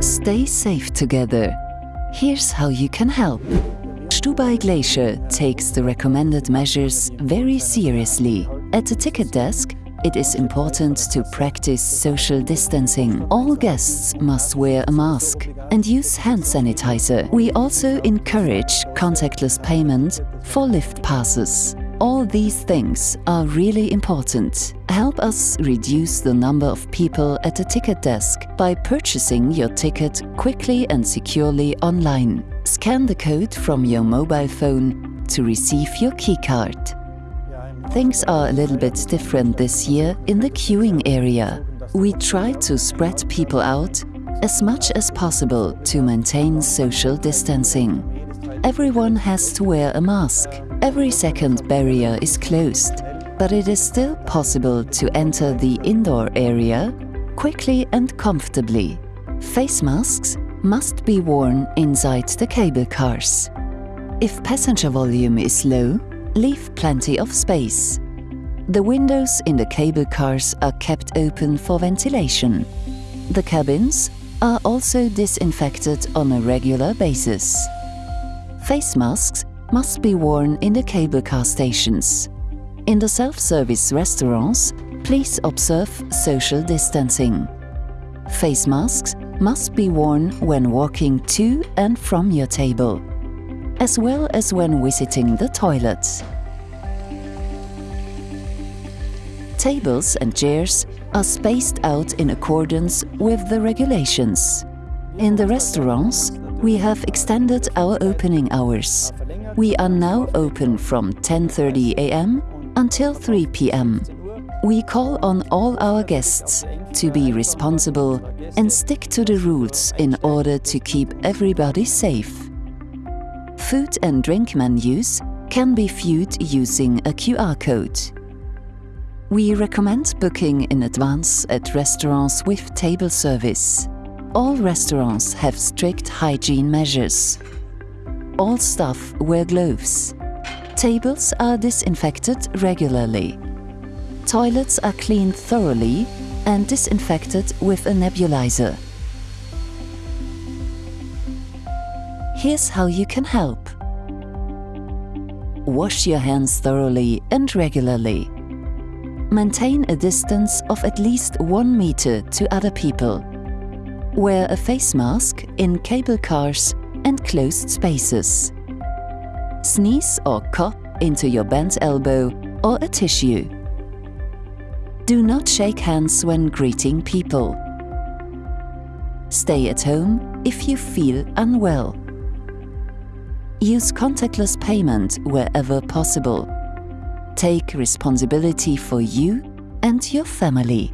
Stay safe together. Here's how you can help. Stubai Glacier takes the recommended measures very seriously. At the ticket desk, it is important to practice social distancing. All guests must wear a mask and use hand sanitizer. We also encourage contactless payment for lift passes. All these things are really important. Help us reduce the number of people at the ticket desk by purchasing your ticket quickly and securely online. Scan the code from your mobile phone to receive your keycard. Things are a little bit different this year in the queuing area. We try to spread people out as much as possible to maintain social distancing. Everyone has to wear a mask. Every second barrier is closed, but it is still possible to enter the indoor area quickly and comfortably. Face masks must be worn inside the cable cars. If passenger volume is low, leave plenty of space. The windows in the cable cars are kept open for ventilation. The cabins are also disinfected on a regular basis. Face masks must be worn in the cable car stations. In the self-service restaurants, please observe social distancing. Face masks must be worn when walking to and from your table as well as when visiting the toilets. Tables and chairs are spaced out in accordance with the regulations. In the restaurants, we have extended our opening hours. We are now open from 10.30 am until 3 pm. We call on all our guests to be responsible and stick to the rules in order to keep everybody safe. Food and drink menus can be viewed using a QR code. We recommend booking in advance at restaurants with table service. All restaurants have strict hygiene measures. All staff wear gloves. Tables are disinfected regularly. Toilets are cleaned thoroughly and disinfected with a nebulizer. Here's how you can help. Wash your hands thoroughly and regularly. Maintain a distance of at least one meter to other people. Wear a face mask in cable cars and closed spaces. Sneeze or cough into your bent elbow or a tissue. Do not shake hands when greeting people. Stay at home if you feel unwell. Use contactless payment wherever possible. Take responsibility for you and your family.